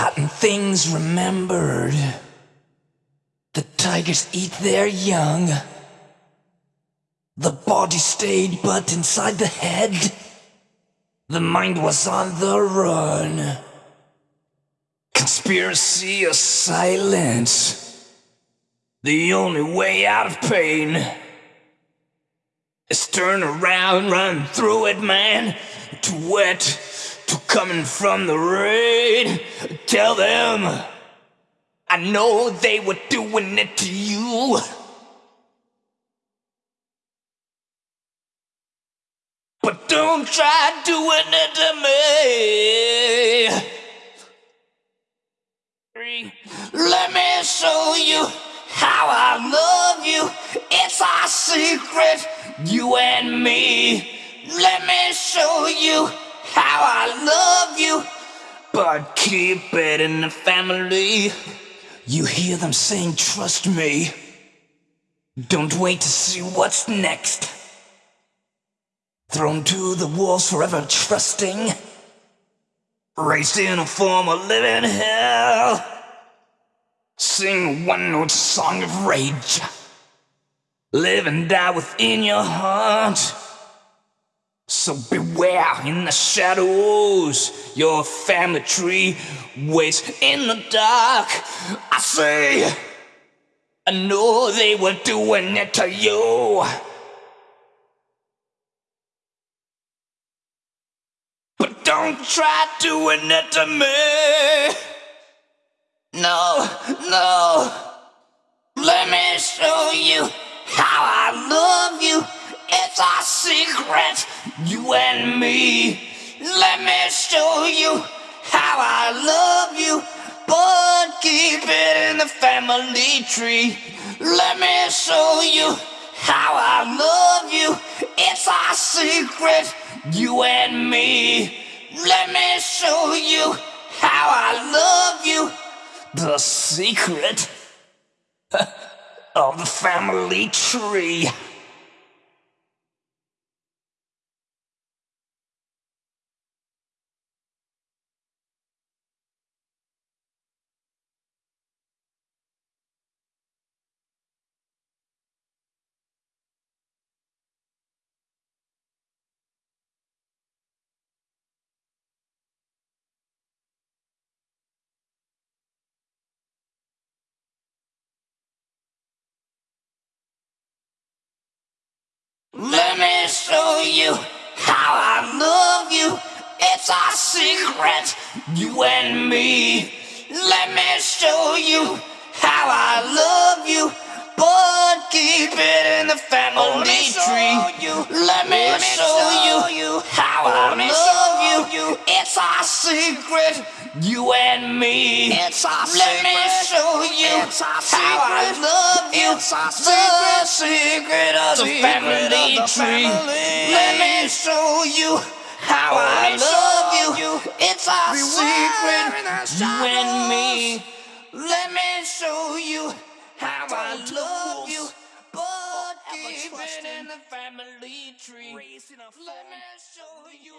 Forgotten things remembered. The tigers eat their young. The body stayed, but inside the head, the mind was on the run. Conspiracy of silence. The only way out of pain is turn around, run through it, man. to wet, coming from the rain. Tell them, I know they were doing it to you. But don't try doing it to me. Let me show you how I love you. It's our secret, you and me. Let me show you how I love you. But keep it in the family. You hear them saying, trust me. Don't wait to see what's next. Thrown to the wolves forever trusting. Raised in a form of living hell. Sing one note song of rage. Live and die within your heart. So beware in the shadows. Your family tree waits in the dark. I say, I know they were doing it to you. But don't try doing it to me. No, no. Let me show you how I love you. It's our secret, you and me. Let me show you how I love you. But keep it in the family tree. Let me show you how I love you. It's our secret, you and me. Let me show you how I love you. The secret of the family tree. Let me show you how I love you. It's our secret, you and me. Let me show you how I love you. But keep it in the family tree. Let me show you you our secret, you and me. It's our Let me show you It's our how I love you. It's our The secret of the Secret family of the tree. family. Let me show you how oh, I me love you. you. It's our Beware secret, you and me. Let me show you how I Down to love you. But Forever keep it trusting. in the family tree. Let me show you